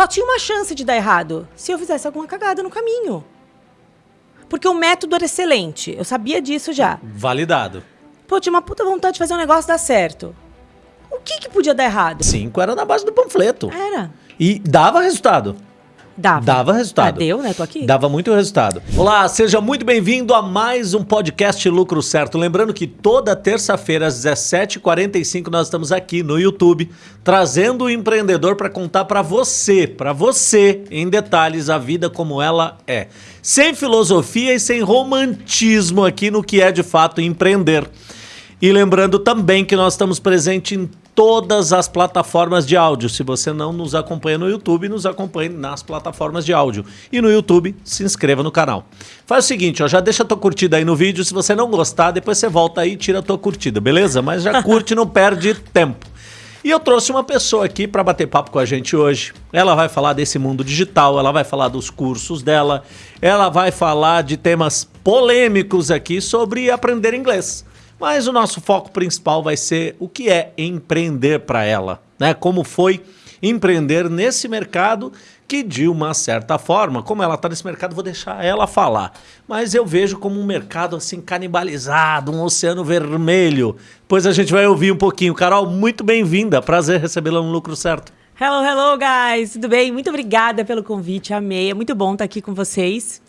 Só tinha uma chance de dar errado se eu fizesse alguma cagada no caminho. Porque o método era excelente. Eu sabia disso já. Validado. Pô, tinha uma puta vontade de fazer um negócio dar certo. O que que podia dar errado? Cinco era na base do panfleto. Era. E dava resultado. Dava. Dava resultado. Ah, deu, né? Tô aqui. Dava muito resultado. Olá, seja muito bem-vindo a mais um podcast Lucro Certo. Lembrando que toda terça-feira às 17h45 nós estamos aqui no YouTube trazendo o empreendedor para contar para você, para você, em detalhes, a vida como ela é. Sem filosofia e sem romantismo aqui no que é de fato empreender. E lembrando também que nós estamos presentes em todas as plataformas de áudio. Se você não nos acompanha no YouTube, nos acompanhe nas plataformas de áudio. E no YouTube, se inscreva no canal. Faz o seguinte, ó, já deixa a tua curtida aí no vídeo. Se você não gostar, depois você volta aí e tira a tua curtida, beleza? Mas já curte, não perde tempo. E eu trouxe uma pessoa aqui para bater papo com a gente hoje. Ela vai falar desse mundo digital, ela vai falar dos cursos dela, ela vai falar de temas polêmicos aqui sobre aprender inglês. Mas o nosso foco principal vai ser o que é empreender para ela, né? Como foi empreender nesse mercado que de uma certa forma, como ela está nesse mercado, vou deixar ela falar. Mas eu vejo como um mercado assim canibalizado, um oceano vermelho. Pois a gente vai ouvir um pouquinho. Carol, muito bem-vinda. Prazer recebê-la no Lucro Certo. Hello, hello, guys. Tudo bem? Muito obrigada pelo convite. Amei. É muito bom estar aqui com vocês.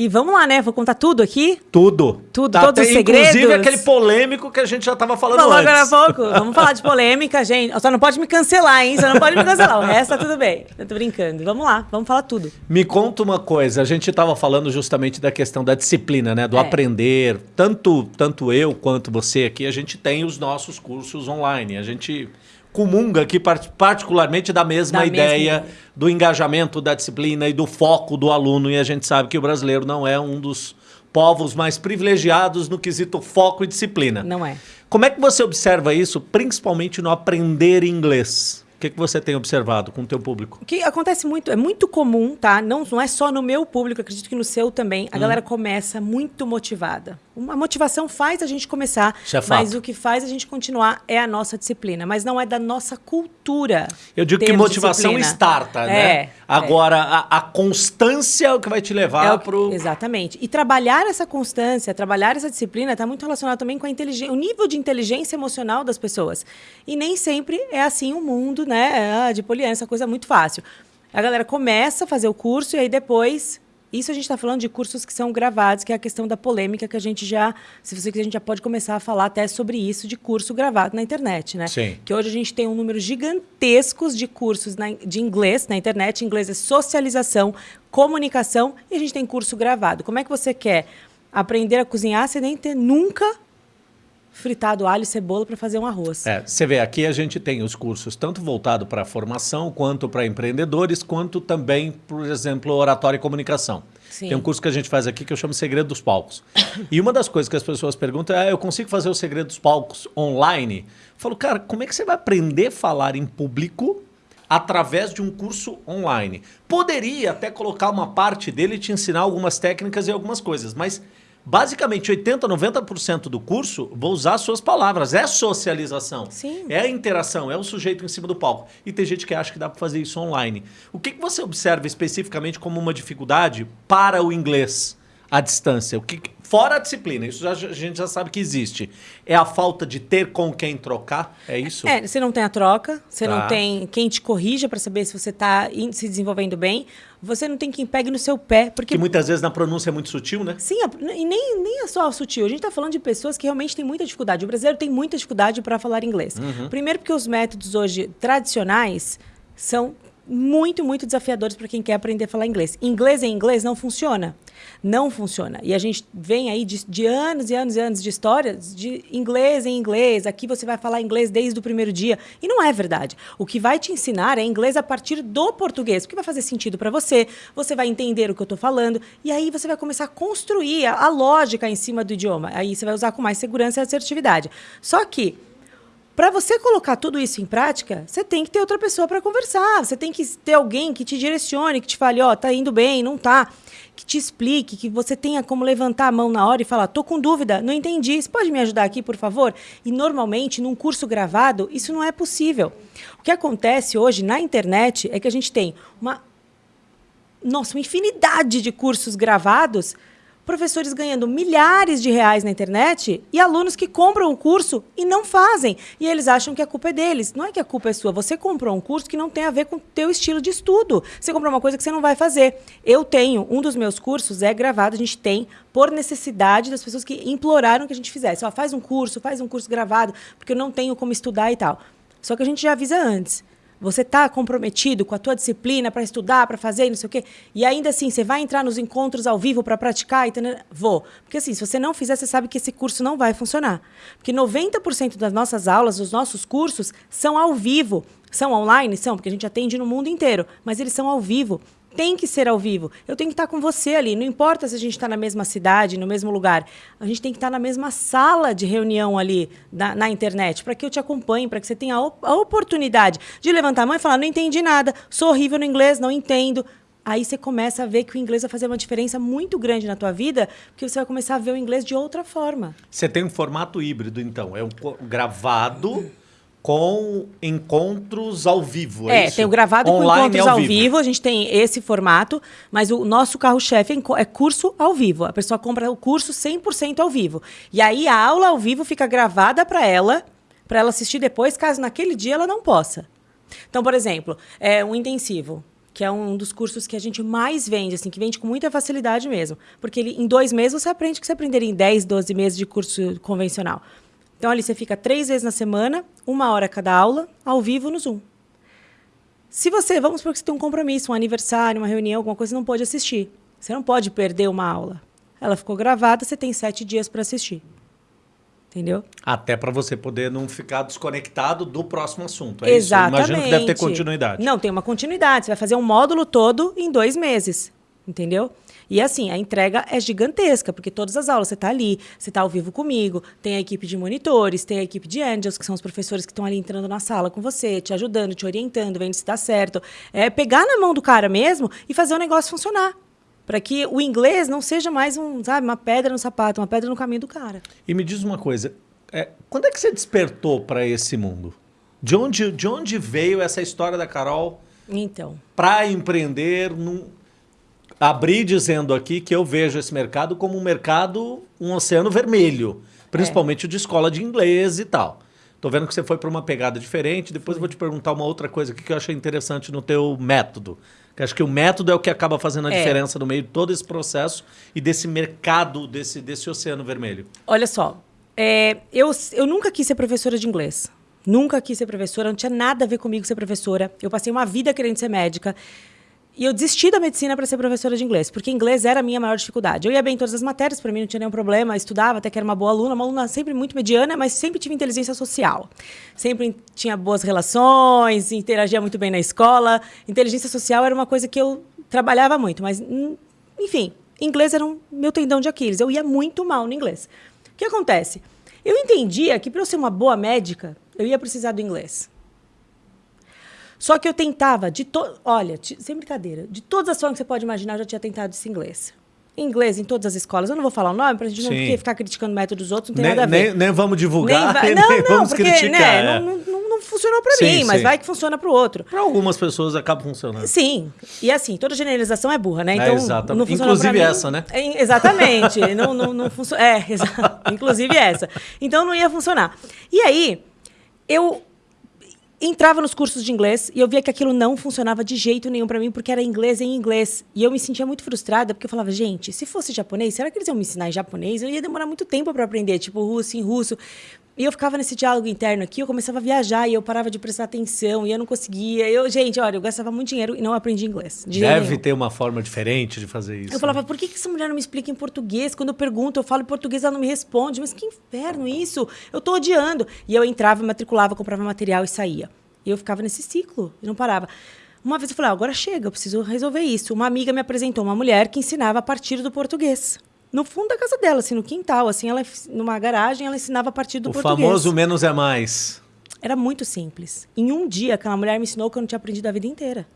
E vamos lá, né? Vou contar tudo aqui? Tudo. Tudo, tá, todos os segredos. Inclusive aquele polêmico que a gente já estava falando Falou antes. agora há pouco. Vamos falar de polêmica, gente. Só não pode me cancelar, hein? Só não pode me cancelar. O resto tá tudo bem. Eu tô brincando. Vamos lá, vamos falar tudo. Me conta uma coisa. A gente estava falando justamente da questão da disciplina, né? Do É. aprender. Tanto, tanto eu quanto você aqui, a gente tem os nossos cursos online. A gente comunga aqui part- particularmente da mesma Da mesma ideia ideia. do engajamento da disciplina e do foco do aluno. E a gente sabe que o brasileiro não é um dos povos mais privilegiados no quesito foco e disciplina. Não é. Como é que você observa isso, principalmente no aprender inglês? O que, que você tem observado com o teu público? O que acontece muito, é muito comum, tá? Não, não é só no meu público, acredito que no seu também. Hum. A galera começa muito motivada. Uma motivação faz a gente começar, é mas o que faz a gente continuar é a nossa disciplina, mas não é da nossa cultura. Eu digo que motivação disciplina. starta, É, né? é. Agora, a, a constância é o que vai te levar É o-. Exatamente. E trabalhar essa constância, trabalhar essa disciplina está muito relacionado também com a inteligência, o nível de inteligência emocional das pessoas. E nem sempre é assim o mundo, né? Ah, de poliana, essa coisa é muito fácil. A galera começa a fazer o curso e aí depois. Isso a gente está falando de cursos que são gravados, que é a questão da polêmica que a gente já, se você quiser, a gente já pode começar a falar até sobre isso de curso gravado na internet, né? Sim. Que hoje a gente tem um número gigantescos de cursos na- de inglês na internet. Inglês é socialização, comunicação e a gente tem curso gravado. Como é que você quer aprender a cozinhar sem nem ter nunca fritado alho e cebola para fazer um arroz? É, você vê, aqui a gente tem os cursos tanto voltado para formação, quanto para empreendedores, quanto também, por exemplo, oratória e comunicação. Sim. Tem um curso que a gente faz aqui que eu chamo Segredo dos Palcos. E uma das coisas que as pessoas perguntam é: ah, eu consigo fazer o Segredo dos Palcos online? Eu falo, cara, como é que você vai aprender a falar em público através de um curso online? Poderia até colocar uma parte dele e te ensinar algumas técnicas e algumas coisas, mas basicamente 80, 90% do curso vou usar as suas palavras. É socialização. Sim. É a interação, é o sujeito em cima do palco. E tem gente que acha que dá para fazer isso online. O que, que você observa especificamente como uma dificuldade para o inglês à distância? O que, fora a disciplina, isso já- a gente já sabe que existe. É a falta de ter com quem trocar? É isso? É, você não tem a troca, você Tá. não tem quem te corrija para saber se você está se desenvolvendo bem, você não tem quem pegue no seu pé, porque Que muitas vezes na pronúncia é muito sutil, né? Sim, e nem, nem é só sutil. A gente está falando de pessoas que realmente têm muita dificuldade. O brasileiro tem muita dificuldade para falar inglês. Uhum. Primeiro, porque os métodos hoje tradicionais são muito, muito desafiadores para quem quer aprender a falar inglês. Inglês em inglês não funciona. Não funciona. E a gente vem aí de, de anos e anos e anos de histórias de inglês em inglês. Aqui você vai falar inglês desde o primeiro dia. E não é verdade. O que vai te ensinar é inglês a partir do português, porque vai fazer sentido para você. Você vai entender o que eu estou falando. E aí você vai começar a construir a, a lógica em cima do idioma. Aí você vai usar com mais segurança e assertividade. Só que Para você colocar tudo isso em prática, você tem que ter outra pessoa para conversar. Você tem que ter alguém que te direcione, que te fale, ó, oh, tá indo bem, não tá. Que te explique, que você tenha como levantar a mão na hora e falar, tô com dúvida, não entendi, você pode me ajudar aqui, por favor? E normalmente, num curso gravado, isso não é possível. O que acontece hoje na internet é que a gente tem uma nossa, uma infinidade de cursos gravados professores ganhando milhares de reais na internet e alunos que compram o curso e não fazem. E eles acham que a culpa é deles. Não é que a culpa é sua. Você comprou um curso que não tem a ver com o teu estilo de estudo. Você comprou uma coisa que você não vai fazer. Eu tenho, um dos meus cursos é gravado, a gente tem por necessidade das pessoas que imploraram que a gente fizesse. Ó, faz um curso, faz um curso gravado, porque eu não tenho como estudar e tal. Só que a gente já avisa antes. Você está comprometido com a tua disciplina para estudar, para fazer, não sei o quê. E ainda assim, você vai entrar nos encontros ao vivo para praticar? E Vou. Porque assim, se você não fizer, você sabe que esse curso não vai funcionar. Porque 90% das nossas aulas, dos nossos cursos, são ao vivo. São online? São, porque a gente atende no mundo inteiro. Mas eles são ao vivo tem que ser ao vivo. Eu tenho que estar com você ali. Não importa se a gente está na mesma cidade, no mesmo lugar. A gente tem que estar na mesma sala de reunião ali na, na internet, para que eu te acompanhe, para que você tenha a, a, oportunidade de levantar a mão e falar: não entendi nada, sou horrível no inglês, não entendo. Aí você começa a ver que o inglês vai fazer uma diferença muito grande na tua vida, porque você vai começar a ver o inglês de outra forma. Você tem um formato híbrido, então. É um gravado com encontros ao vivo. É, é tem o gravado Online com encontros ao, vivo. vivo. A gente tem esse formato, mas o nosso carro-chefe é, é curso ao vivo. A pessoa compra o curso 100% ao vivo. E aí a aula ao vivo fica gravada para ela, para ela assistir depois, caso naquele dia ela não possa. Então, por exemplo, é um intensivo que é um dos cursos que a gente mais vende, assim, que vende com muita facilidade mesmo. Porque ele, em dois meses você aprende o que você aprenderia em 10, 12 meses de curso convencional. Então, ali você fica três vezes na semana, uma hora cada aula, ao vivo no Zoom. Se você, vamos supor que você tem um compromisso, um aniversário, uma reunião, alguma coisa, você não pode assistir. Você não pode perder uma aula. Ela ficou gravada, você tem sete dias para assistir. Entendeu? Até para você poder não ficar desconectado do próximo assunto. É Exatamente. Isso? Imagino que deve ter continuidade. Não, tem uma continuidade. Você vai fazer um módulo todo em dois meses. Entendeu? E assim, a entrega é gigantesca, porque todas as aulas você está ali, você está ao vivo comigo, tem a equipe de monitores, tem a equipe de angels, que são os professores que estão ali entrando na sala com você, te ajudando, te orientando, vendo se está certo. É pegar na mão do cara mesmo e fazer o negócio funcionar. Para que o inglês não seja mais um, sabe, uma pedra no sapato, uma pedra no caminho do cara. E me diz uma coisa, é, quando é que você despertou para esse mundo? De onde, de onde veio essa história da Carol? Então. Para empreender num, abri dizendo aqui que eu vejo esse mercado como um mercado, um oceano vermelho, principalmente é. o de escola de inglês e tal. Tô vendo que você foi para uma pegada diferente. Depois eu vou te perguntar uma outra coisa aqui que eu achei interessante no teu método. Que acho que o método é o que acaba fazendo a é. diferença no meio de todo esse processo e desse mercado, desse, desse oceano vermelho. Olha só, é, eu, eu nunca quis ser professora de inglês. Nunca quis ser professora, não tinha nada a ver comigo ser professora. Eu passei uma vida querendo ser médica. E eu desisti da medicina para ser professora de inglês, porque inglês era a minha maior dificuldade. Eu ia bem em todas as matérias, para mim não tinha nenhum problema, estudava, até que era uma boa aluna, uma aluna sempre muito mediana, mas sempre tive inteligência social. Sempre tinha boas relações, interagia muito bem na escola. Inteligência social era uma coisa que eu trabalhava muito, mas, hum, enfim, inglês era um meu tendão de Aquiles. Eu ia muito mal no inglês. O que acontece? Eu entendia que para eu ser uma boa médica, eu ia precisar do inglês. Só que eu tentava, de to... olha, sem brincadeira, de todas as formas que você pode imaginar, eu já tinha tentado esse inglês. Inglês em todas as escolas. Eu não vou falar o nome para a gente Sim. não ficar criticando o método dos outros, não tem nem, nada a ver. Nem, nem vamos divulgar, nem, vai... não, nem não, vamos porque, criticar. Né, é. não, não, não, funcionou para mim, sim. mas vai que funciona para o outro. Para algumas pessoas acaba funcionando. Sim. E assim, toda generalização é burra, né? Então, é, exatamente. Inclusive essa, né? É, exatamente. não não, não funciona. É, inclusive essa. Então não ia funcionar. E aí, eu entrava nos cursos de inglês e eu via que aquilo não funcionava de jeito nenhum para mim, porque era inglês em inglês. E eu me sentia muito frustrada, porque eu falava, gente, se fosse japonês, será que eles iam me ensinar em japonês? Eu ia demorar muito tempo para aprender, tipo russo em russo. E eu ficava nesse diálogo interno aqui, eu começava a viajar e eu parava de prestar atenção e eu não conseguia. Eu, gente, olha, eu gastava muito dinheiro e não aprendi inglês. Deve ter uma forma diferente de fazer isso. Eu falava, né? por que, que essa mulher não me explica em português? Quando eu pergunto, eu falo em português, ela não me responde. Mas que inferno isso! Eu tô odiando. E eu entrava, matriculava, comprava material e saía. E eu ficava nesse ciclo, e não parava. Uma vez eu falei, ah, agora chega, eu preciso resolver isso. Uma amiga me apresentou uma mulher que ensinava a partir do português. No fundo da casa dela, assim, no quintal, assim, ela numa garagem, ela ensinava a partir do o português. O famoso menos é mais. Era muito simples. Em um dia, aquela mulher me ensinou que eu não tinha aprendido a vida inteira.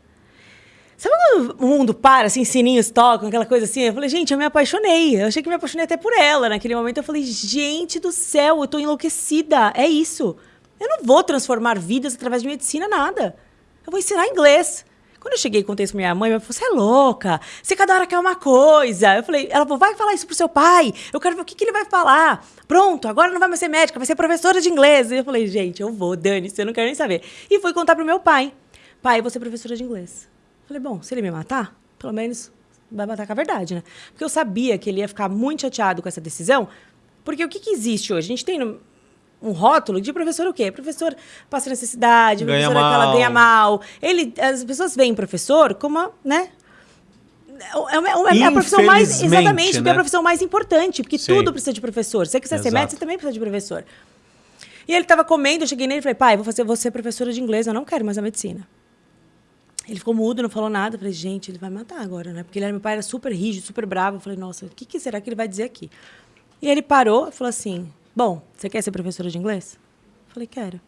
Sabe quando o mundo para, assim, sininhos tocam, aquela coisa assim? Eu falei, gente, eu me apaixonei. Eu achei que me apaixonei até por ela. Naquele momento eu falei, gente do céu, eu tô enlouquecida. É isso. Eu não vou transformar vidas através de medicina, nada. Eu vou ensinar inglês. Quando eu cheguei e contei isso pra minha mãe, ela falou: você é louca, você cada hora quer uma coisa. Eu falei, ela falou, vai falar isso pro seu pai. Eu quero ver o que, que ele vai falar. Pronto, agora não vai mais ser médica, vai ser professora de inglês. E eu falei, gente, eu vou, Dani, você não quer nem saber. E fui contar pro meu pai. Pai, eu vou ser professora de inglês. Eu falei, bom, se ele me matar, pelo menos vai matar com a verdade, né? Porque eu sabia que ele ia ficar muito chateado com essa decisão. Porque o que, que existe hoje? A gente tem no, um rótulo de professor o quê? Professor passa necessidade, Ganha professor é aquela mal. ganha mal. Ele, as pessoas veem professor como, uma, né? É, é é a profissão mais. Exatamente, porque é né? a profissão mais importante, porque Sim. tudo precisa de professor. Se você quiser ser médico, você também precisa de professor. E ele estava comendo, eu cheguei nele e falei, pai, vou fazer você professora de inglês, eu não quero mais a medicina. Ele ficou mudo, não falou nada. Eu falei, gente, ele vai matar agora, né? Porque ele era, meu pai era super rígido, super bravo. Eu falei, nossa, o que, que será que ele vai dizer aqui? E ele parou e falou assim: Bom, você quer ser professora de inglês? Falei, quero.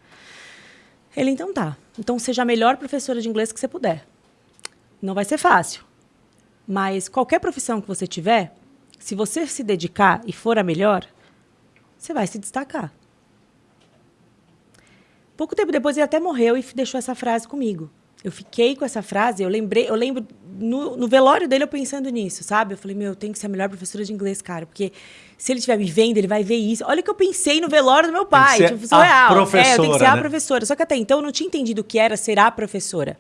Ele, então tá. Então seja a melhor professora de inglês que você puder. Não vai ser fácil. Mas qualquer profissão que você tiver, se você se dedicar e for a melhor, você vai se destacar. Pouco tempo depois ele até morreu e deixou essa frase comigo. Eu fiquei com essa frase, eu lembrei, eu lembro no, no velório dele eu pensando nisso, sabe? Eu falei, meu, eu tenho que ser a melhor professora de inglês, cara, porque se ele estiver me vendo, ele vai ver isso. Olha o que eu pensei no velório do meu pai, ser tipo, a surreal. é, eu tenho professora, que ser a né? professora. Só que até então eu não tinha entendido o que era ser a professora.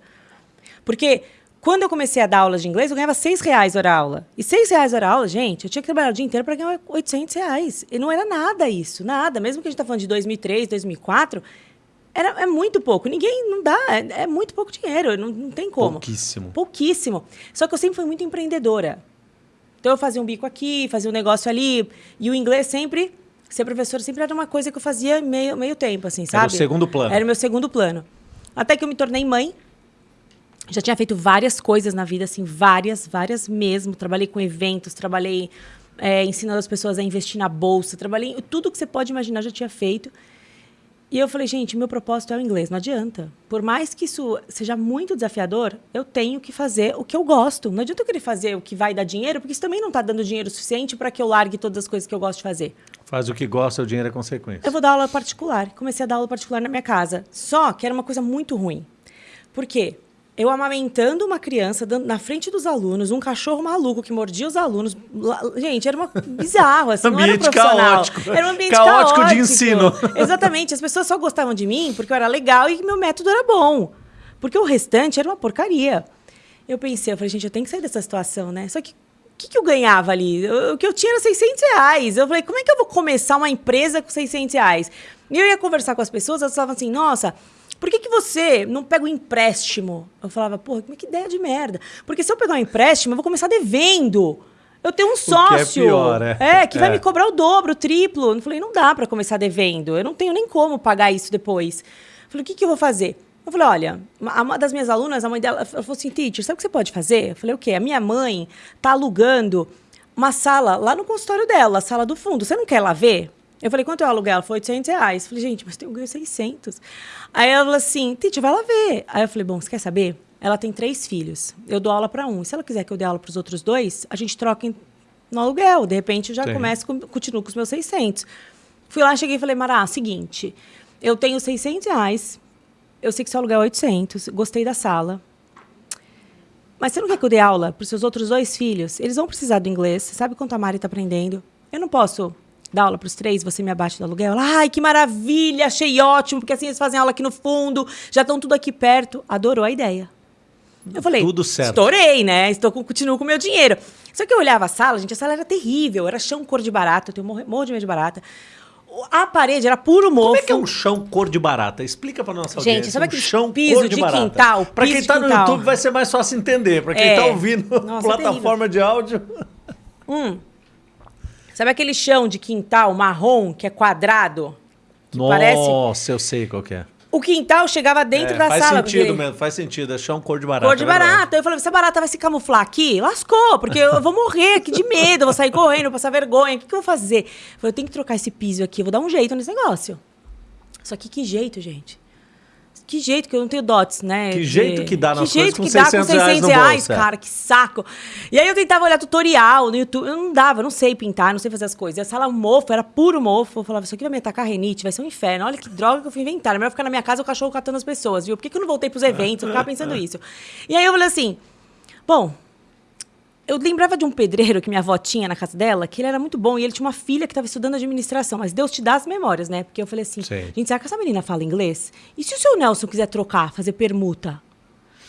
Porque quando eu comecei a dar aulas de inglês, eu ganhava seis reais hora aula. E seis reais hora aula, gente, eu tinha que trabalhar o dia inteiro para ganhar 800 reais. E não era nada isso, nada. Mesmo que a gente tá falando de 2003, 2004, era, é muito pouco. Ninguém, não dá, é, é muito pouco dinheiro, não, não tem como. Pouquíssimo. Pouquíssimo. Só que eu sempre fui muito empreendedora. Então eu fazia um bico aqui, fazia um negócio ali. E o inglês sempre, ser professora sempre era uma coisa que eu fazia meio, meio tempo, assim, sabe? Era o segundo plano. Era o meu segundo plano. Até que eu me tornei mãe. Já tinha feito várias coisas na vida, assim, várias, várias mesmo. Trabalhei com eventos, trabalhei é, ensinando as pessoas a investir na bolsa, trabalhei tudo que você pode imaginar, eu já tinha feito. E eu falei, gente, meu propósito é o inglês, não adianta. Por mais que isso seja muito desafiador, eu tenho que fazer o que eu gosto. Não adianta eu querer fazer o que vai dar dinheiro, porque isso também não está dando dinheiro suficiente para que eu largue todas as coisas que eu gosto de fazer. Faz o que gosta, o dinheiro é consequência. Eu vou dar aula particular. Comecei a dar aula particular na minha casa. Só que era uma coisa muito ruim. Por quê? Eu amamentando uma criança dando- na frente dos alunos, um cachorro maluco que mordia os alunos. Lá- Gente, era uma bizarro, assim, não era Ambiente profissional. caótico. Era um ambiente Caótico caótico. de ensino. Exatamente. As pessoas só gostavam de mim porque eu era legal e meu método era bom. Porque o restante era uma porcaria. Eu pensei, eu falei, gente, eu tenho que sair dessa situação, né? Só que o que, que eu ganhava ali? O que eu tinha era 600 reais. Eu falei, como é que eu vou começar uma empresa com 600 reais? E eu ia conversar com as pessoas, elas falavam assim, nossa, por que, que você não pega um empréstimo? Eu falava, porra, que ideia de merda. Porque se eu pegar um empréstimo, eu vou começar devendo. Eu tenho um é sócio. pior, é. que vai É. me cobrar o dobro, o triplo. Eu falei, não dá para começar devendo. Eu não tenho nem como pagar isso depois. Eu falei, o que, que eu vou fazer? Eu falei, olha, uma uma das minhas alunas, a mãe dela, ela falou assim, teacher, sabe o que você pode fazer? Eu falei, o quê? A minha mãe tá alugando uma sala lá no consultório dela, a sala do fundo. Você não quer lá ver? Eu falei, quanto é o aluguel? Ela falou, 800 reais. Eu falei, gente, mas eu ganho 600. Aí ela falou assim, teacher, vai lá ver. Aí eu falei, bom, você quer saber? Ela tem três filhos. Eu dou aula para um. Se ela quiser que eu dê aula para os outros dois, a gente troca no aluguel. De repente, eu já Sim. começo, com, continuo com os meus 600. Fui lá, cheguei e falei, Mará, seguinte, eu tenho 600 reais, eu sei que seu aluguel é 800, gostei da sala. Mas você não quer que eu dê aula para os seus outros dois filhos? Eles vão precisar do inglês. Você sabe quanto a Mari está aprendendo? Eu não posso dar aula para os três, você me abate do aluguel? Ela, Ai, que maravilha, achei ótimo, porque assim eles fazem aula aqui no fundo, já estão tudo aqui perto. Adorou a ideia. Eu falei, Tudo certo. estourei, né? Estou com, continuo com o meu dinheiro. Só que eu olhava a sala, gente, a sala era terrível, era chão cor de barata, eu tenho morro, morro de medo de barata. A parede era puro mofo. Como é que é um chão cor de barata? Explica pra nossa Gente, audiência. sabe um chão piso cor de, de barata. quintal, Pra piso quem tá no quintal. YouTube vai ser mais fácil entender. Pra quem É. tá ouvindo Nossa, é plataforma de áudio. Sabe aquele chão de quintal marrom que é quadrado? Que Nossa, parece. eu sei qual que é. O quintal chegava dentro É, da faz sala. sentido porque- mesmo, faz sentido. É chão cor de barata. Cor de é barata. Eu falei, se a barata vai se camuflar aqui, lascou, porque eu vou morrer aqui de medo, eu vou sair correndo, vou passar vergonha. O que, que eu vou fazer? Eu falei, eu tenho que trocar esse piso aqui, vou dar um jeito nesse negócio. Só que que jeito, gente? Que jeito que eu não tenho dots, né? Que jeito que dá nas Que jeito coisas que com dá com 600 reais 600 reais, bolso, é. cara, que saco. E aí eu tentava olhar tutorial no YouTube, eu não dava, eu não sei pintar, não sei fazer as coisas. E a sala mofo, era puro mofo. Eu falava, isso aqui vai me atacar renite, vai ser um inferno. Olha que droga que eu fui inventar. É melhor ficar na minha casa o cachorro catando as pessoas, viu? Por que, que eu não voltei pros eventos? Eu ficava pensando isso. E aí eu falei assim, bom, eu lembrava de um pedreiro que minha avó tinha na casa dela, que ele era muito bom e ele tinha uma filha que estava estudando administração. Mas Deus te dá as memórias, né? Porque eu falei assim: Sim. gente, será que essa menina fala inglês? E se o seu Nelson quiser trocar, fazer permuta?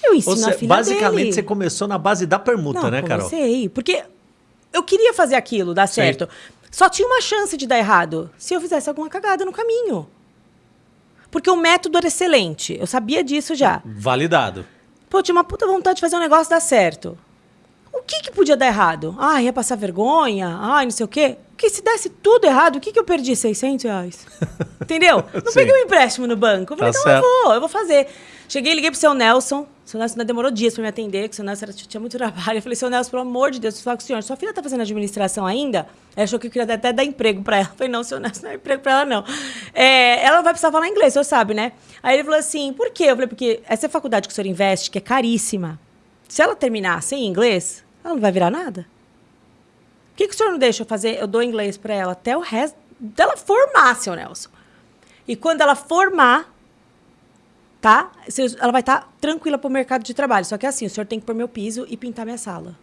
Eu ensino Ou a seja, filha basicamente dele. você começou na base da permuta, Não, né, Carol? comecei. Porque eu queria fazer aquilo, dar Sim. certo. Só tinha uma chance de dar errado se eu fizesse alguma cagada no caminho. Porque o método era excelente. Eu sabia disso já. Validado. Pô, tinha uma puta vontade de fazer um negócio dar certo. O que que podia dar errado? Ah, ia passar vergonha? Ai, não sei o quê. Porque se desse tudo errado, o que que eu perdi? 600 reais. Entendeu? Não Sim. peguei um empréstimo no banco. Eu falei, Tá então eu certo. vou, eu vou fazer. Cheguei, liguei pro seu Nelson. O seu Nelson ainda demorou dias pra me atender, porque o seu Nelson era- tinha muito trabalho. Eu falei, seu Nelson, pelo amor de Deus, eu falo com o senhor, sua filha tá fazendo administração ainda? Ela achou que eu queria até dar emprego pra ela. Eu falei, não, seu Nelson, não é emprego pra ela, não. É, ela vai precisar falar inglês, o senhor sabe, né? Aí ele falou assim, por quê? Eu falei, porque essa faculdade que o senhor investe, que é caríssima, se ela terminar sem inglês, ela não vai virar nada. Por que, que o senhor não deixa eu fazer? Eu dou inglês pra ela até o resto. Até ela formar, seu Nelson. E quando ela formar, tá? Ela vai estar tranquila pro mercado de trabalho. Só que é assim, o senhor tem que pôr meu piso e pintar minha sala.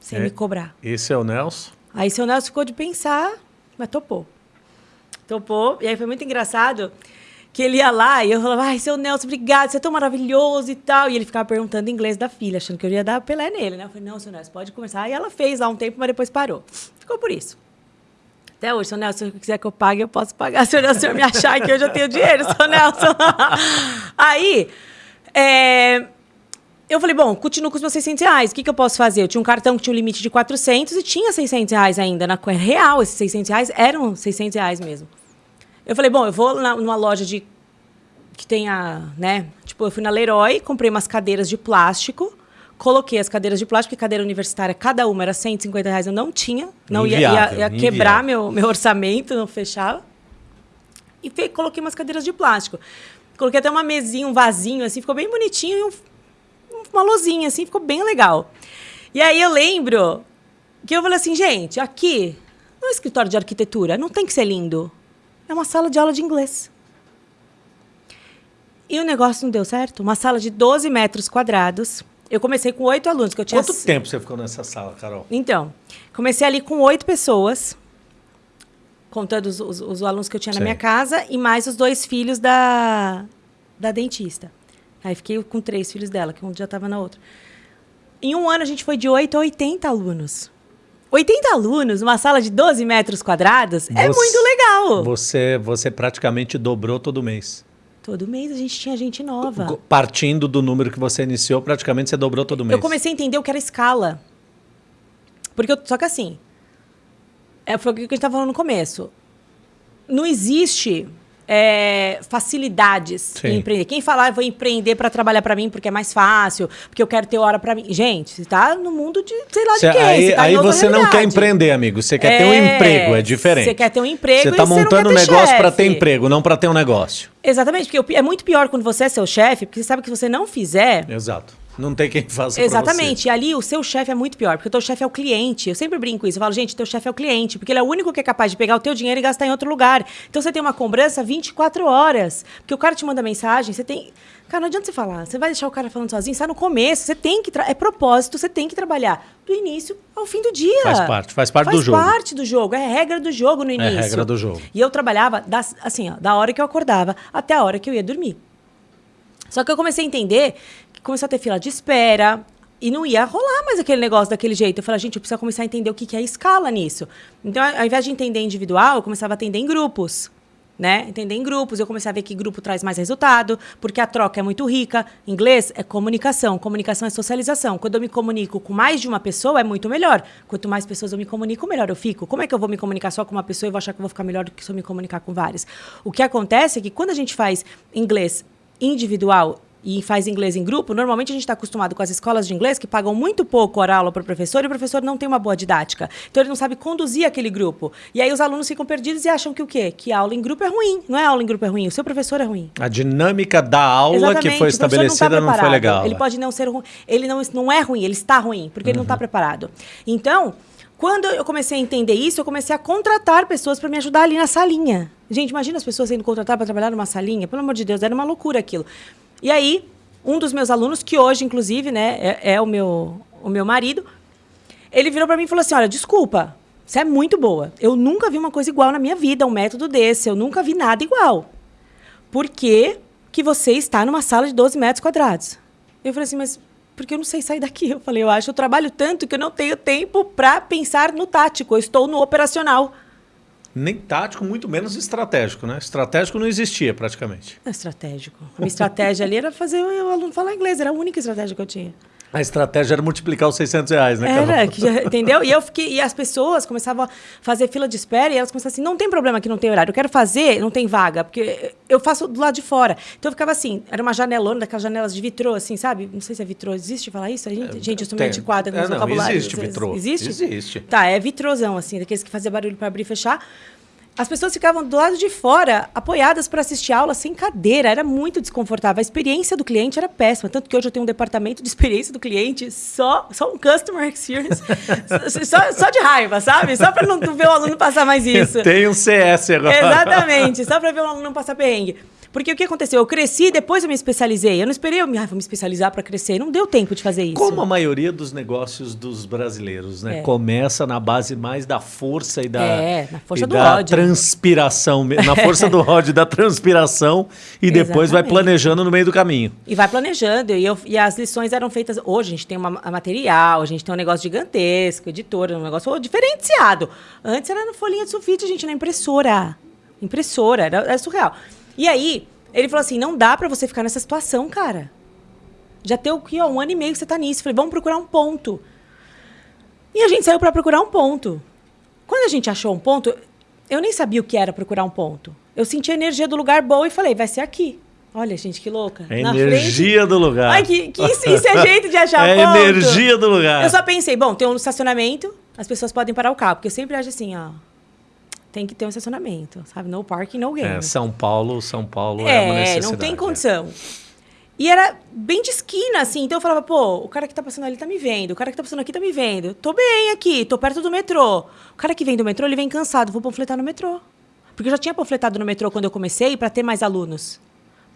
Sem É. me cobrar. Esse é o Nelson. Aí seu Nelson ficou de pensar, mas topou. Topou. E aí foi muito engraçado que ele ia lá e eu falava, ai, seu Nelson, obrigado, você é tão maravilhoso e tal. E ele ficava perguntando inglês da filha, achando que eu ia dar pelé nele, né? Eu falei, não, seu Nelson, pode começar. E ela fez lá um tempo, mas depois parou. Ficou por isso. Até hoje, seu Nelson, se quiser que eu pague, eu posso pagar. Se o Nelson me achar que eu já tenho dinheiro, seu Nelson. Aí, é, eu falei, bom, continuo com os meus 600 reais. O que, que eu posso fazer? Eu tinha um cartão que tinha um limite de 400 e tinha 600 reais ainda. Na real, esses 600 reais eram 600 reais mesmo. Eu falei, bom, eu vou na- numa loja de que tenha, né? Tipo, eu fui na Leroy, comprei umas cadeiras de plástico, coloquei as cadeiras de plástico, porque cadeira universitária, cada uma era 150 reais, eu não tinha. Não ia, ia, Inviável, ia quebrar inviável. meu, meu orçamento, não fechava. E coloquei umas cadeiras de plástico. Coloquei até uma mesinha, um vasinho, assim, ficou bem bonitinho, e um, uma lozinha, assim, ficou bem legal. E aí eu lembro que eu falei assim, gente, aqui, no escritório de arquitetura, não tem que ser lindo. É uma sala de aula de inglês. E o negócio não deu certo. Uma sala de 12 metros quadrados. Eu comecei com oito alunos, que eu tinha... Quanto tempo você ficou nessa sala, Carol? Então, comecei ali com oito pessoas, contando os, os- os alunos que eu tinha Sei. na minha casa, e mais os dois filhos da, da dentista. Aí fiquei com três filhos dela, que um já estava na outra. Em um ano, a gente foi de 8 a 80 alunos. 80 alunos numa sala de 12 metros quadrados é Você- muito legal. Você, você praticamente dobrou todo mês. Todo mês a gente tinha gente nova. Partindo do número que você iniciou, praticamente você dobrou todo mês. Eu comecei a entender o que era escala. Porque eu- só que assim, é, foi o que a gente estava falando no começo. Não existe é, facilidades Sim. em empreender. Quem falar, eu vou empreender para trabalhar para mim porque é mais fácil, porque eu quero ter hora para mim. Gente, você tá no mundo de sei lá de Cê- quê. aí você tá aí você não quer realidade. empreender, amigo. Você quer ter um É, emprego, é diferente. Você quer ter um emprego Você está você não montando um negócio para ter emprego, não para ter um negócio. Exatamente, porque é muito pior quando você é seu chefe, porque você sabe que se você não fizer, Exato. Não tem quem faça Exatamente. E ali o seu chefe é muito pior, porque o teu chefe é o cliente. Eu sempre brinco isso. Eu falo, gente, teu chefe é o cliente, porque ele é o único que é capaz de pegar o teu dinheiro e gastar em outro lugar. Então você tem uma cobrança 24 horas. Porque o cara te manda mensagem, você tem. Cara, não adianta você falar. Você vai deixar o cara falando sozinho, está no começo. Você tem que. tra- É propósito, você tem que trabalhar do início ao fim do dia. Faz parte, faz parte do jogo. Faz parte do jogo. É regra do jogo no início. regra do jogo. E eu trabalhava das, assim, ó, da hora que eu acordava até a hora que eu ia dormir. Só que eu comecei a entender começou a ter fila de espera e não ia rolar mais aquele negócio daquele jeito. Eu falei, gente, eu preciso começar a entender o que que é escala nisso. Então, ao invés de entender individual, eu começava a atender em grupos. Né? Entender em grupos, eu comecei a ver que grupo traz mais resultado, porque a troca é muito rica. Inglês é comunicação, comunicação é socialização. Quando eu me comunico com mais de uma pessoa, é muito melhor. Quanto mais pessoas eu me comunico, melhor eu fico. Como é que eu vou me comunicar só com uma pessoa e vou achar que eu vou ficar melhor do que se eu me comunicar com várias? O que acontece é que quando a gente faz inglês individual e faz inglês em grupo, normalmente a gente está acostumado com as escolas de inglês que pagam muito pouco hora aula para o professor e o professor não tem uma boa didática. Então ele não sabe conduzir aquele grupo. E aí os alunos ficam perdidos e acham que o quê? Que aula em grupo é ruim. Não é aula em grupo é ruim, o seu professor é ruim. A dinâmica da aula Exatamente, que foi estabelecida não, tá não, foi legal. Ele pode não ser ruim. Ele não, não é ruim, ele está ruim, porque uhum. ele não está uhum. preparado. Então, quando eu comecei a entender isso, eu comecei a contratar pessoas para me ajudar ali na salinha. Gente, imagina as pessoas sendo contratadas para trabalhar numa salinha. Pelo amor de Deus, era uma loucura aquilo. E aí, um dos meus alunos, que hoje, inclusive, né, é, é o, meu, o meu marido, ele virou para mim e falou assim: Olha, desculpa, você é muito boa. Eu nunca vi uma coisa igual na minha vida, um método desse. Eu nunca vi nada igual. Por que, que você está numa sala de 12 metros quadrados? Eu falei assim, mas porque eu não sei sair daqui. Eu falei, eu acho, eu trabalho tanto que eu não tenho tempo para pensar no tático. Eu estou no operacional. Nem tático, muito menos estratégico, né? Estratégico não existia praticamente. É estratégico. A minha estratégia ali era fazer o aluno falar inglês, era a única estratégia que eu tinha. A estratégia era multiplicar os 600 reais, né, Era, que já, entendeu? E eu fiquei, e as pessoas começavam a fazer fila de espera e elas começavam assim: não tem problema que não tem horário, eu quero fazer, não tem vaga, porque eu faço do lado de fora. Então eu ficava assim, era uma janelona, daquelas janelas de vitrô, assim, sabe? Não sei se é vitrô, existe falar isso? Gente, é, gente eu sou meio antiquada no é, vocabulário. Existe vitrô. Existe? Existe. Tá, é vitrôzão, assim, daqueles que fazia barulho para abrir e fechar. As pessoas ficavam do lado de fora, apoiadas para assistir aula sem cadeira. Era muito desconfortável. A experiência do cliente era péssima. Tanto que hoje eu tenho um departamento de experiência do cliente, só, só um customer experience. só, só de raiva, sabe? Só para não ver o aluno passar mais isso. Tem um CS agora. Exatamente. Só para ver o aluno não passar perrengue. Porque o que aconteceu? Eu cresci, depois eu me especializei. Eu não esperei, eu me, ah, vou me especializar para crescer. Não deu tempo de fazer isso. Como a maioria dos negócios dos brasileiros, né? É. Começa na base mais da força e da, é, na força do da ódio. transpiração, na força do ódio da transpiração, e depois vai planejando no meio do caminho. E vai planejando. E, eu, e as lições eram feitas. Hoje a gente tem uma, material, a gente tem um negócio gigantesco, editora, um negócio diferenciado. Antes era no folhinha de sulfite, a gente, na impressora. Impressora, era, era surreal. E aí, ele falou assim: não dá para você ficar nessa situação, cara. Já tem aqui, ó, um ano e meio que você tá nisso. falei, vamos procurar um ponto. E a gente saiu para procurar um ponto. Quando a gente achou um ponto, eu nem sabia o que era procurar um ponto. Eu senti a energia do lugar boa e falei, vai ser aqui. Olha, gente, que louca. A energia frente... do lugar. Ai, que, que isso, isso é jeito de achar é ponto. É energia do lugar. Eu só pensei, bom, tem um estacionamento, as pessoas podem parar o carro. Porque eu sempre acho assim, ó, tem que ter um estacionamento, sabe? No parking, no game. É, São Paulo, São Paulo é, é uma necessidade. não tem condição. É. E era bem de esquina, assim. Então eu falava, pô, o cara que tá passando ali tá me vendo. O cara que tá passando aqui tá me vendo. Tô bem aqui, tô perto do metrô. O cara que vem do metrô, ele vem cansado. Vou panfletar no metrô. Porque eu já tinha panfletado no metrô quando eu comecei para ter mais alunos.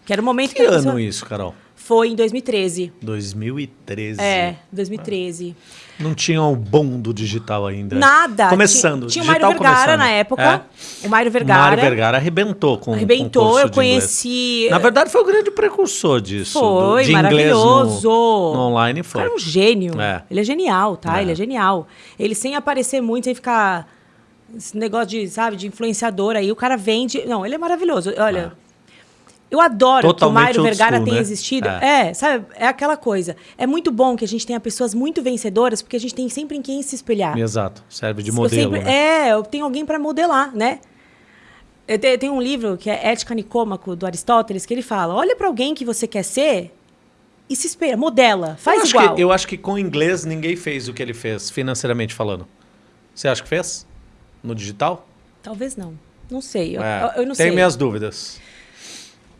Que era o momento que... Que ano isso, Carol? Foi em 2013. 2013. É, 2013. Não tinha o bom do digital ainda. Nada. Começando. Tinha, tinha o Mário Vergara começando. na época. É. O Mário Vergara. O Mário Vergara arrebentou com Arrebentou, eu conheci. Na verdade, foi o grande precursor disso. Foi, do, maravilhoso. No, no, online foi. O cara é um gênio. É. Ele é genial, tá? É. Ele é genial. Ele sem aparecer muito, sem ficar. Esse negócio de, sabe, de influenciador aí, o cara vende. Não, ele é maravilhoso. Olha. É. Eu adoro Totalmente que o Mário Vergara tenha né? existido. É. é. sabe? É aquela coisa. É muito bom que a gente tenha pessoas muito vencedoras, porque a gente tem sempre em quem se espelhar. Exato. Serve de modelo. Sempre, né? É, eu tenho alguém para modelar, né? Eu tenho um livro que é Ética Nicômaco, do Aristóteles, que ele fala: olha para alguém que você quer ser e se espelha, modela, faz eu igual. Que, eu acho que com inglês ninguém fez o que ele fez, financeiramente falando. Você acha que fez? No digital? Talvez não. Não sei. Eu, é, eu não tenho sei. minhas dúvidas.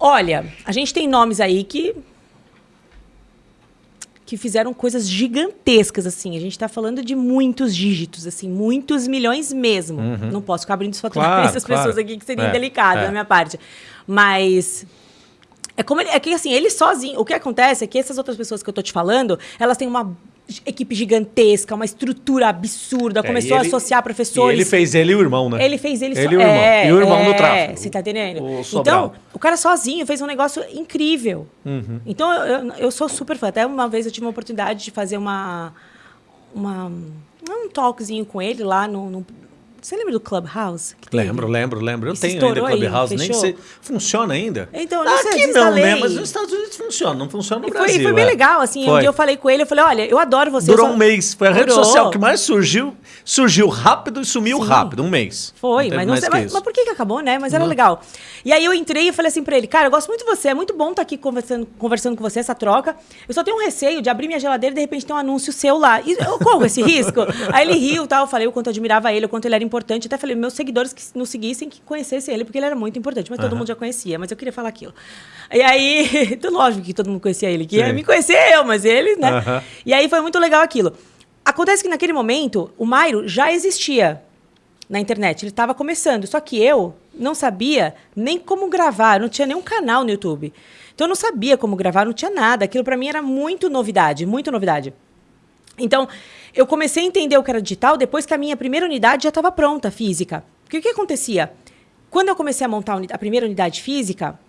Olha, a gente tem nomes aí que que fizeram coisas gigantescas assim. A gente está falando de muitos dígitos, assim, muitos milhões mesmo. Uhum. Não posso ficar abrindo os faturamentos claro, claro. pessoas aqui que seria é, delicado é. da minha parte. Mas é como ele, é que assim, ele sozinho, o que acontece é que essas outras pessoas que eu tô te falando, elas têm uma equipe gigantesca, uma estrutura absurda, é, começou ele, a associar professores. ele fez ele e o irmão, né? Ele fez ele, ele so... e o irmão. É, e o irmão é, no tráfego. Você tá entendendo? O então, o cara sozinho fez um negócio incrível. Uhum. Então, eu, eu sou super fã. Até uma vez eu tive uma oportunidade de fazer uma, uma um talkzinho com ele lá no, no Você lembra do Clubhouse? Lembro, lembro, lembro. Eu tenho ainda estourou aí, Clubhouse, nem sei. Funciona ainda? Então, não sei, Aqui não, né? Mas nos Estados Unidos funciona, não funciona no E foi, Brasil. foi bem é. legal, assim. Um Foi. dia eu falei com ele, eu falei, olha, eu adoro você. Durou só- um mês. Foi a rede Durou. social que mais surgiu. Surgiu rápido e sumiu Sim. rápido. Um mês. Foi, teve mas não sei. Mas, mas por que, que acabou, né? Mas era Não. legal. E aí eu entrei e falei assim pra ele, cara, eu gosto muito de você, é muito bom estar aqui conversando, conversando com você, essa troca. Eu só tenho um receio de abrir minha geladeira e de repente ter um anúncio seu lá. E eu corro esse risco. aí ele riu e tal, eu falei o quanto eu admirava ele, o quanto ele era importante. Até falei, meus seguidores que nos seguissem, que conhecessem ele, porque ele era muito importante. Mas todo Aham. mundo já conhecia, mas eu queria falar aquilo. E aí, então, lógico que todo mundo conhecia ele, que me conhecer eu, mas ele, né? Aham. E aí foi muito legal aquilo. Acontece que naquele momento, o Mairo já existia na internet. Ele estava começando. Só que eu não sabia nem como gravar. Não tinha nenhum canal no YouTube. Então eu não sabia como gravar, não tinha nada. Aquilo para mim era muito novidade, muito novidade. Então, eu comecei a entender o que era digital depois que a minha primeira unidade já estava pronta, física. Porque o que acontecia? Quando eu comecei a montar a primeira unidade física,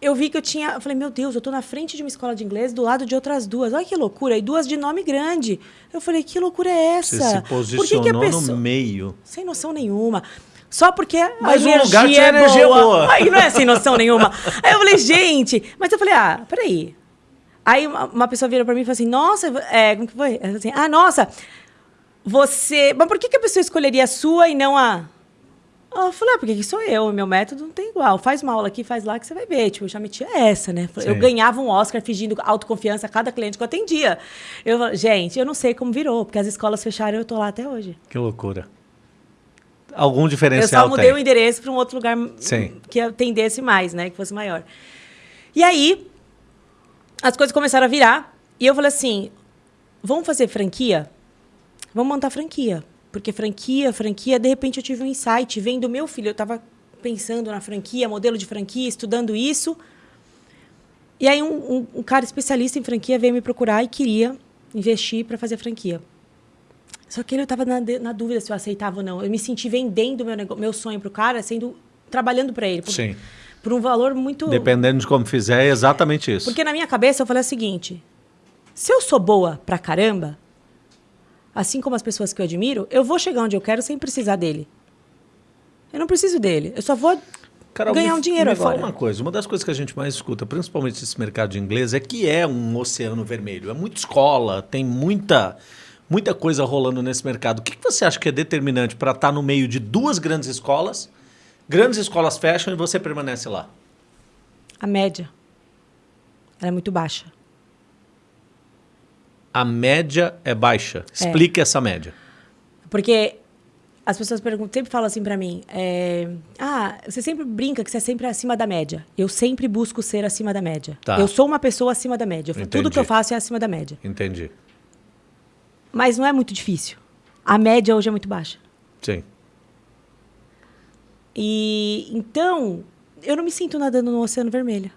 eu vi que eu tinha. Eu falei, meu Deus, eu tô na frente de uma escola de inglês do lado de outras duas. Olha que loucura. E duas de nome grande. Eu falei, que loucura é essa? Você se Por que que a posicionou pessoa- no meio. Sem noção nenhuma. Só porque Mas a o energia, lugar tinha é energia boa. boa. Aí não é sem noção nenhuma. Aí eu falei, gente, mas eu falei, ah, peraí. Aí uma, uma pessoa virou pra mim e falou assim, nossa, é, como que foi? Ela assim, ah, nossa, você. Mas por que, que a pessoa escolheria a sua e não a. Eu falei, ah, porque que sou eu, meu método não tem igual. Faz uma aula aqui, faz lá que você vai ver. Tipo, eu já metia essa, né? Eu Sim. ganhava um Oscar fingindo autoconfiança a cada cliente que eu atendia. Eu falei, gente, eu não sei como virou, porque as escolas fecharam e eu tô lá até hoje. Que loucura. Algum Eu diferencial só mudei tem. o endereço para um outro lugar Sim. que atendesse mais, né? Que fosse maior. E aí, as coisas começaram a virar. E eu falei assim: vamos fazer franquia? Vamos montar franquia. Porque franquia, franquia, de repente eu tive um insight, vendo meu filho. Eu estava pensando na franquia, modelo de franquia, estudando isso. E aí, um, um- um cara especialista em franquia veio me procurar e queria investir para fazer franquia. Só que ele estava na, na dúvida se eu aceitava ou não. Eu me senti vendendo meu, meu sonho pro cara, sendo trabalhando para ele. Sim. Por um valor muito. Dependendo de como fizer, é exatamente isso. Porque na minha cabeça eu falei o seguinte: se eu sou boa pra caramba, assim como as pessoas que eu admiro, eu vou chegar onde eu quero sem precisar dele. Eu não preciso dele. Eu só vou Carol, ganhar me, um dinheiro me agora. fala uma coisa. Uma das coisas que a gente mais escuta, principalmente nesse mercado de inglês, é que é um oceano vermelho. É muita escola, tem muita, muita coisa rolando nesse mercado. O que, que você acha que é determinante para estar no meio de duas grandes escolas? Grandes escolas fecham e você permanece lá. A média. Ela é muito baixa. A média é baixa. Explique essa média. Porque as pessoas perguntam, sempre falam assim pra mim: é, Ah, você sempre brinca que você é sempre acima da média. Eu sempre busco ser acima da média. Tá. Eu sou uma pessoa acima da média. Tudo Entendi. que eu faço é acima da média. Entendi. Mas não é muito difícil. A média hoje é muito baixa. Sim. E então, eu não me sinto nadando no Oceano Vermelho.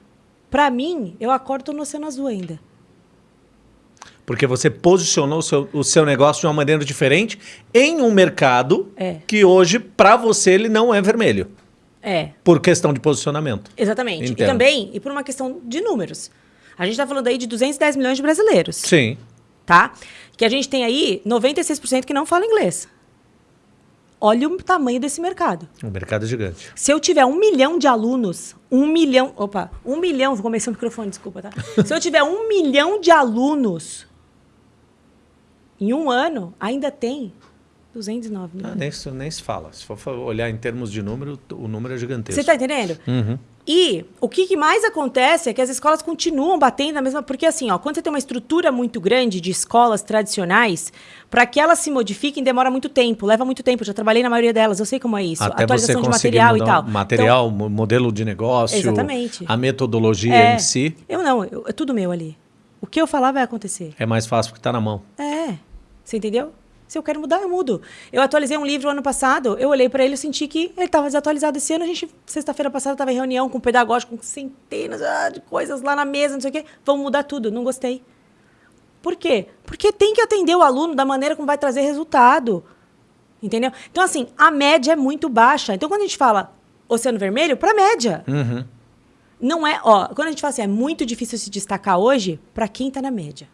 Pra mim, eu acordo no Oceano Azul ainda. Porque você posicionou o seu, o seu negócio de uma maneira diferente em um mercado É. que hoje, para você, ele não é vermelho. É, Por questão de posicionamento. exatamente. Entendo. E também, e por uma questão de números. A gente tá falando aí de 210 milhões de brasileiros. Sim. tá? Que a gente tem aí 96% que não fala inglês. Olha o tamanho desse mercado. O mercado é gigante. Se eu tiver um milhão de alunos, um milhão. Opa, um milhão. Vou começar o microfone, desculpa, tá? Se eu tiver um milhão de alunos, em um ano, ainda tem 209 Ah, milhões. nem, se- nem se fala. Se for olhar em termos de número, o número é gigantesco. Você está entendendo? Uhum. E o que, mais acontece é que as escolas continuam batendo na mesma. Porque, assim, ó, quando você tem uma estrutura muito grande de escolas tradicionais, para que elas se modifiquem, demora muito tempo, leva muito tempo. Eu já trabalhei na maioria delas, eu sei como é isso. Até Atualização de material e tal. material, mo- modelo de negócio, Exatamente. a metodologia Então, é, em si, Eu não, eu- é tudo meu ali. O que eu falar vai acontecer. é mais fácil porque está na mão. É. Você entendeu? Se eu quero mudar, eu mudo. Eu atualizei um livro ano passado, eu olhei para ele e senti que ele estava desatualizado esse ano. A gente, sexta-feira passada, estava em reunião com um pedagógico, com centenas ah, de coisas lá na mesa, não sei o quê. Vamos mudar tudo. Não gostei. Por quê? Porque tem que atender o aluno da maneira como vai trazer resultado. Entendeu? Então, assim, a média é muito baixa. Então, quando a gente fala Oceano Vermelho, para média. Uhum. Não é, ó, quando a gente fala assim, é muito difícil se destacar hoje para quem está na média.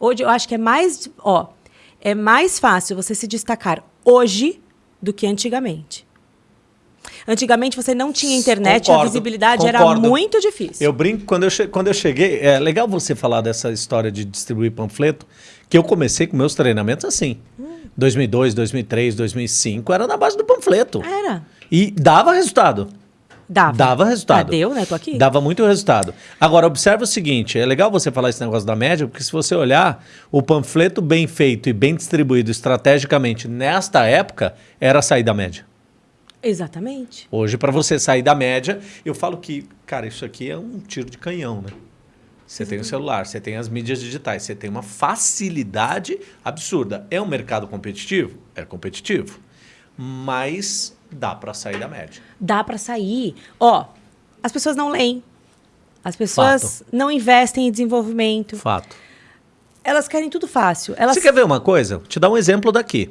Hoje eu acho que é mais, ó, é mais fácil você se destacar hoje do que antigamente. Antigamente você não tinha internet, Concordo, a visibilidade concordo. era muito difícil. Eu brinco, quando eu, quando eu cheguei, é legal você falar dessa história de distribuir panfleto, que eu comecei com meus treinamentos assim. 2002, 2003, 2005, era na base do panfleto. Era. E dava resultado. Dava. Dava resultado. Ah, deu, né? Tô aqui. Dava muito resultado. Agora, observe o seguinte: é legal você falar esse negócio da média, porque se você olhar, o panfleto bem feito e bem distribuído estrategicamente nesta época era sair da média. Exatamente. Hoje, para você sair da média, eu falo que, cara, isso aqui é um tiro de canhão, né? Você tem o celular, você tem as mídias digitais, você tem uma facilidade absurda. É um mercado competitivo? É competitivo. Mas dá para sair da média. Dá para sair. Ó, as pessoas não leem. As pessoas não investem em desenvolvimento. Fato. Elas querem tudo fácil. Elas Você quer ver uma coisa? Vou te dar um exemplo daqui.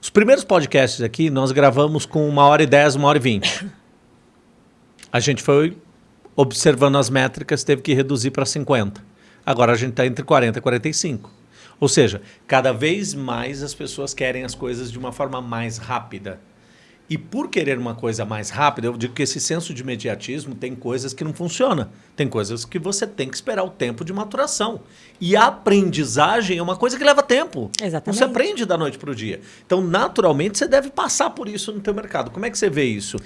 Os primeiros podcasts aqui nós gravamos com uma hora e dez, uma hora e vinte. A gente foi observando as métricas, teve que reduzir para 50. Agora a gente está entre 40 e 45. Ou seja, cada vez mais as pessoas querem as coisas de uma forma mais rápida. E por querer uma coisa mais rápida, eu digo que esse senso de imediatismo tem coisas que não funcionam. Tem coisas que você tem que esperar o tempo de maturação. E a aprendizagem é uma coisa que leva tempo. Exatamente. Se aprende da noite para o dia. Então, naturalmente, você deve passar por isso no teu mercado. Como é que você vê isso?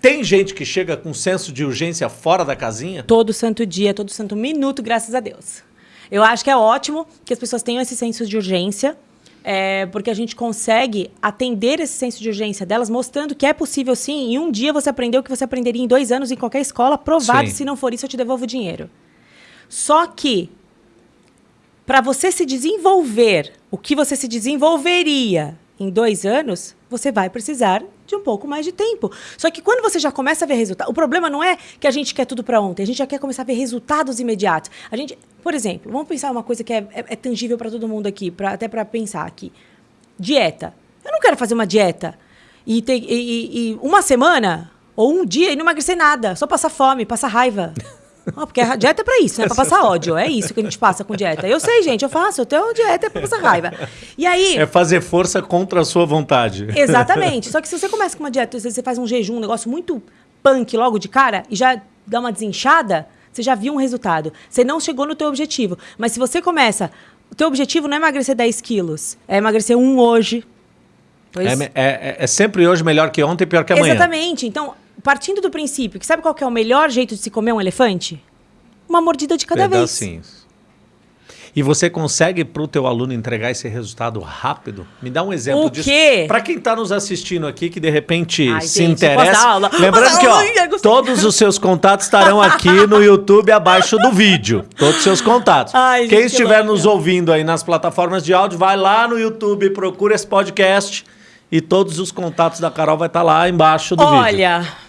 Tem gente que chega com senso de urgência fora da casinha? todo santo dia, todo santo minuto, graças a Deus. Eu acho que é ótimo que as pessoas tenham esse senso de urgência, é, porque a gente consegue atender esse senso de urgência delas, mostrando que é possível sim. Em um dia você aprendeu o que você aprenderia em dois anos em qualquer escola, provado. Sim. Se não for isso, eu te devolvo o dinheiro. Só que para você se desenvolver o que você se desenvolveria em dois anos, você vai precisar de um pouco mais de tempo. Só que quando você já começa a ver resultado, o problema não é que a gente quer tudo para ontem, a gente já quer começar a ver resultados imediatos. A gente, por exemplo, vamos pensar uma coisa que é, é- é tangível para todo mundo aqui, pra, até para pensar aqui. Dieta. Eu não quero fazer uma dieta e, ter, e- e- e uma semana ou um dia e não emagrecer nada, só passar fome, passar raiva. Ah, porque a dieta é pra isso, né? Pra passar ódio. É isso que a gente passa com dieta. Eu sei, gente, eu faço. Eu tenho dieta é pra passar raiva. E aí. É fazer força contra a sua vontade. Exatamente. Só que se você começa com uma dieta, se você faz um jejum, um negócio muito punk logo de cara, e já dá uma desinchada, você já viu um resultado. Você não chegou no teu objetivo. Mas se você começa... O teu objetivo não é emagrecer 10 quilos. É emagrecer um hoje. Dois- É, é- é- é sempre hoje melhor que ontem e pior que amanhã. Exatamente. Então, partindo do princípio que sabe qual que é o melhor jeito de se comer um elefante? Uma mordida de cada vez. E você consegue para o teu aluno entregar esse resultado rápido? Me dá um exemplo O disso. quê? Para quem está nos assistindo aqui, que de repente Ai, se gente, interessa. Lembrando que ó, aula? Todos os seus contatos estarão aqui no YouTube abaixo do vídeo. Todos os seus contatos. Ai, gente, quem que estiver louca. nos ouvindo aí nas plataformas de áudio, vai lá no YouTube, procura esse podcast e todos os contatos da Carol vai estar lá embaixo do vídeo. Olha,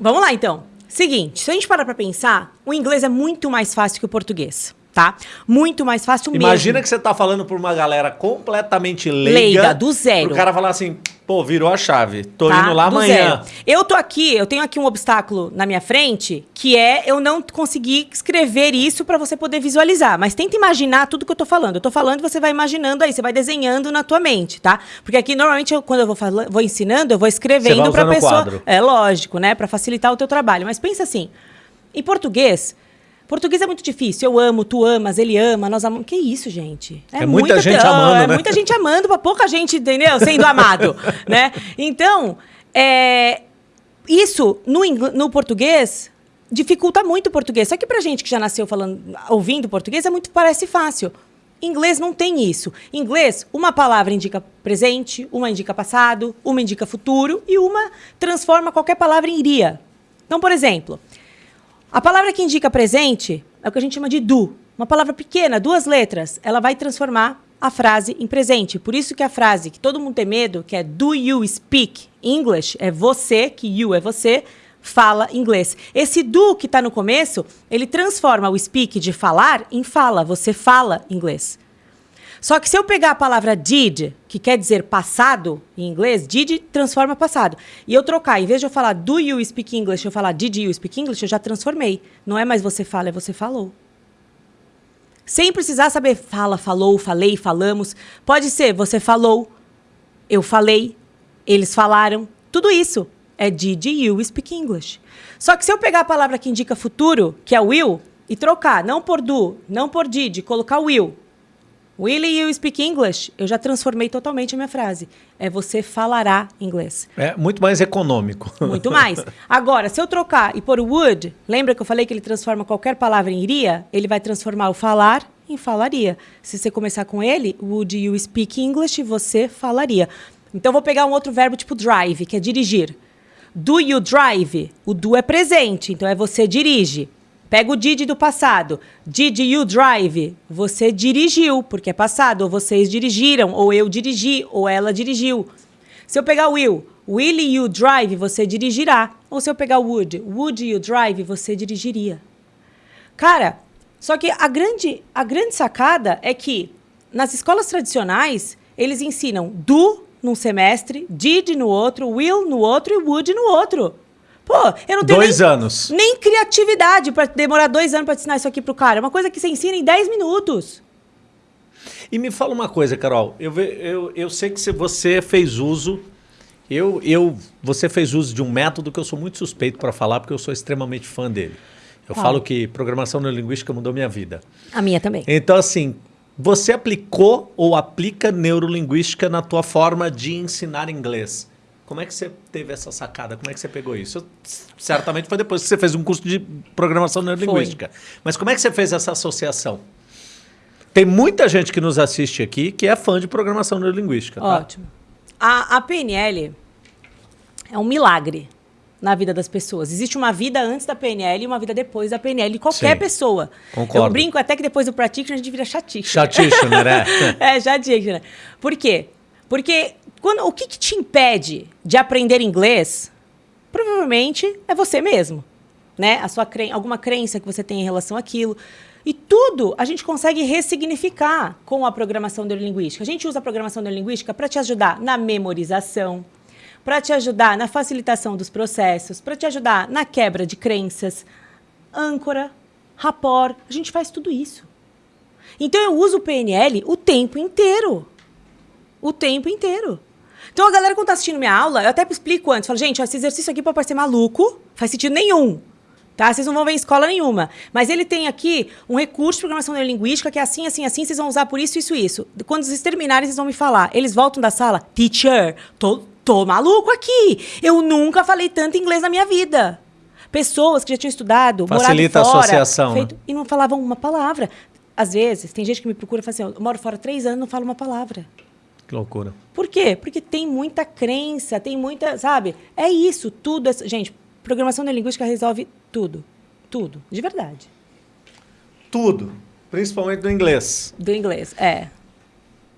vamos lá então. Seguinte, se a gente parar pra pensar, o inglês é muito mais fácil que o português, tá? Muito mais fácil Imagina mesmo. que você tá falando por uma galera completamente leiga. Leiga, do zero. O cara falar assim, pô, virou a chave. Tô tá? indo lá Do amanhã. zero. Eu tô aqui, eu tenho aqui um obstáculo na minha frente, que é eu não conseguir escrever isso pra você poder visualizar. Mas tenta imaginar tudo que eu tô falando. Eu tô falando e você vai imaginando aí, você vai desenhando na tua mente, tá? Porque aqui normalmente eu- quando eu vou, vou ensinando, eu vou escrevendo pra pessoa. quadro. É lógico, né? Pra facilitar o teu trabalho. Mas pensa assim, em português, Português é muito difícil. Eu amo, tu amas, ele ama, nós amamos. Que isso, gente? É muita gente amando, é né? muita gente amando pra pouca gente, entendeu? Sendo amado, né? Então, é, isso no, ingl- no português dificulta muito o português. Só que pra gente que já nasceu falando, ouvindo português, é muito parece fácil. Inglês não tem isso. Inglês, uma palavra indica presente, uma indica passado, uma indica futuro e uma transforma qualquer palavra em iria. Então, por exemplo, a palavra que indica presente é o que a gente chama de do. Uma palavra pequena, duas letras, ela vai transformar a frase em presente. Por isso que a frase que todo mundo tem medo, que é do you speak English, é você, que you é você, fala inglês. Esse do que está no começo, ele transforma o speak de falar em fala. Você fala inglês. Só que se eu pegar a palavra did, que quer dizer passado em inglês, did transforma passado. E eu trocar, em vez de eu falar do you speak English, eu falar did you speak English, eu já transformei. Não é mais você fala, é você falou. Sem precisar saber fala, falou, falei, falamos. Pode ser você falou, eu falei, Eles falaram. Tudo isso é did you speak English. Só que se eu pegar a palavra que indica futuro, que é will, e trocar, não por do, não por did, colocar will. Will you speak English? Eu já transformei totalmente a minha frase. É você falará inglês. É muito mais econômico. Muito mais. Agora, se eu trocar e pôr o would, lembra que eu falei que ele transforma qualquer palavra em iria? Ele vai transformar o falar em falaria. Se você começar com ele, would you speak English? Você falaria. Então, vou pegar um outro verbo tipo drive, que é dirigir. Do you drive? O do é presente, então é você dirige. Pega o did do passado. Did you drive? Você dirigiu, porque é passado. Ou vocês dirigiram, ou eu dirigi, ou ela dirigiu. Se eu pegar will, will you drive? Você dirigirá. Ou se eu pegar would, would you drive? Você dirigiria. Cara, só que a grande, a grande sacada é que nas escolas tradicionais, eles ensinam do num semestre, did no outro, will no outro e would no outro. Pô, eu não tenho Dois nem, anos. nem criatividade para demorar dois anos para ensinar isso aqui pro cara. É uma coisa que você ensina em 10 minutos. E me fala uma coisa, Carol. Eu, eu, eu sei que você fez uso. Eu, eu, você fez uso de um método que eu sou muito suspeito para falar, porque eu sou extremamente fã dele. Eu falo que programação neurolinguística mudou minha vida. A minha também. Então, assim, você aplicou ou aplica neurolinguística na tua forma de ensinar inglês. Como é que você teve essa sacada? Como é que você pegou isso? Certamente foi depois que você fez um curso de programação neurolinguística. Mas como é que você fez essa associação? Tem muita gente que nos assiste aqui que é fã de programação neurolinguística. Tá? Ótimo. A, a PNL é um milagre na vida das pessoas. Existe uma vida antes da PNL e uma vida depois da PNL qualquer Sim, pessoa. concordo. Eu brinco até que depois do practitioner a gente vira chatice. Chatitioner, né? é, chatice. Por quê? Porque quando, o que, que te impede de aprender inglês? Provavelmente é você mesmo. Né? A sua cren alguma crença que você tem em relação àquilo. E tudo a gente consegue ressignificar com a programação neurolinguística. A gente usa a programação neurolinguística para te ajudar na memorização, para te ajudar na facilitação dos processos, para te ajudar na quebra de crenças, âncora, rapport. A gente faz tudo isso. Então eu uso o PNL o tempo inteiro. O tempo inteiro. Então a galera, quando tá assistindo minha aula, eu até explico antes. Falo, gente, ó, esse exercício aqui pode parecer maluco, faz sentido nenhum. Tá? Vocês não vão ver em escola nenhuma. Mas ele tem aqui um recurso de programação neurolinguística que é assim, assim, assim, vocês vão usar por isso, isso, isso. Quando vocês terminarem, vocês vão me falar. Eles voltam da sala, teacher, tô, tô maluco aqui. Eu nunca falei tanto inglês na minha vida. Pessoas que já tinham estudado, Facilita a morado fora, associação, né? feito- e não falavam uma palavra. Às vezes, tem gente que me procura e fala assim, eu moro fora três anos e não falo uma palavra. Que loucura. Por quê? Porque tem muita crença, tem muita, sabe? É isso, tudo. é- gente, programação neurolinguística resolve tudo. Tudo, de verdade. Tudo. Principalmente do inglês. Do inglês, é.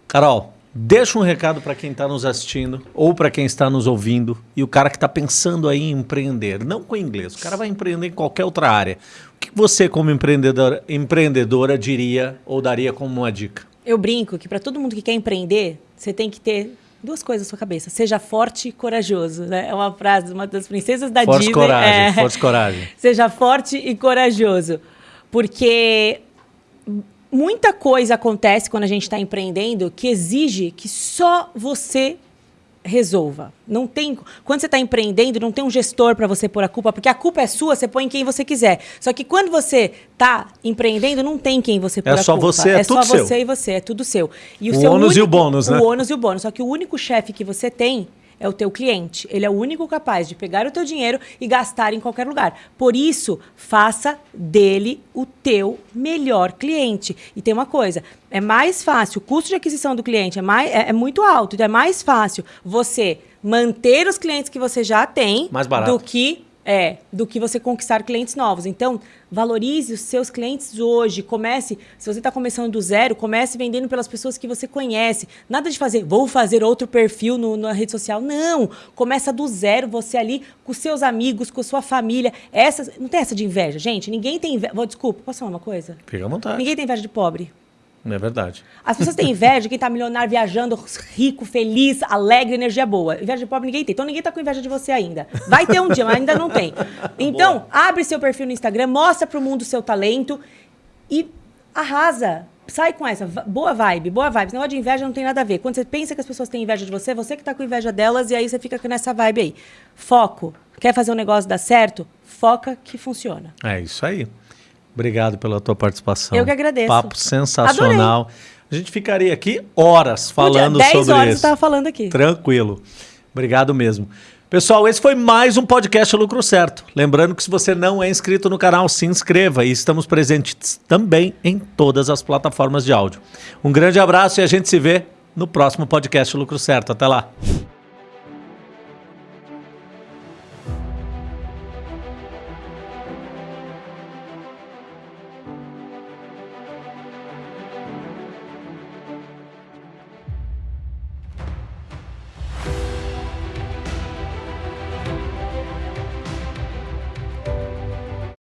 Carol, deixa um recado para quem está nos assistindo ou para quem está nos ouvindo e o cara que está pensando aí em empreender, não com inglês, o cara vai empreender em qualquer outra área. O que você, como empreendedora, empreendedora, diria ou daria como uma dica? Eu brinco que para todo mundo que quer empreender, você tem que ter duas coisas na sua cabeça. Seja forte e corajoso, né? É uma frase de uma das princesas da Força Disney. coragem, é. força coragem. Seja forte e corajoso. Porque muita coisa acontece quando a gente está empreendendo que exige que só você resolva. Não tem, quando você está empreendendo, não tem um gestor para você pôr a culpa, porque a culpa é sua, você põe em quem você quiser. Só que quando você está empreendendo, não tem quem você pôr É a só culpa. você, é é tudo só seu. você e você, é tudo seu. E O seu ônus e o bônus, né? O ônus e o bônus. Só que o único chefe que você tem é o teu cliente. Ele é o único capaz de pegar o teu dinheiro e gastar em qualquer lugar. Por isso, faça dele o teu melhor cliente. E tem uma coisa, é mais fácil, o custo de aquisição do cliente é, mais, é, é muito alto, então é mais fácil você manter os clientes que você já tem do que é, do que você conquistar clientes novos. Então, valorize os seus clientes hoje. Comece, se você está começando do zero, comece vendendo pelas pessoas que você conhece. Nada de fazer, vou fazer outro perfil no- na rede social. Não! Começa do zero, você ali, com seus amigos, com sua família. Essa, não tem essa de inveja, gente. Ninguém tem inveja. Vou, desculpa, posso falar uma coisa? Fica à vontade. Ninguém tem inveja de pobre. É verdade. As pessoas têm inveja de quem tá milionário, viajando, rico, feliz, alegre, energia boa. Inveja de pobre ninguém tem. Então ninguém tá com inveja de você ainda. Vai ter um dia, mas ainda não tem. Então, abre seu perfil no Instagram, mostra pro mundo o seu talento e arrasa. Sai com essa. Boa vibe, boa vibe. Esse negócio de inveja não tem nada a ver. Quando você pensa que as pessoas têm inveja de você, você que tá com inveja delas e aí você fica nessa vibe aí. Foco. Quer fazer um negócio dar certo? Foca que funciona. É isso aí. Obrigado pela tua participação. Eu que agradeço. Papo sensacional. A gente ficaria aqui horas falando Podia- 10 sobre horas isso. eu tava falando aqui. Tranquilo. Obrigado mesmo. Pessoal, esse foi mais um podcast Lucro Certo. Lembrando que se você não é inscrito no canal, se inscreva e estamos presentes também em todas as plataformas de áudio. Um grande abraço e a gente se vê no próximo podcast Lucro Certo. Até lá.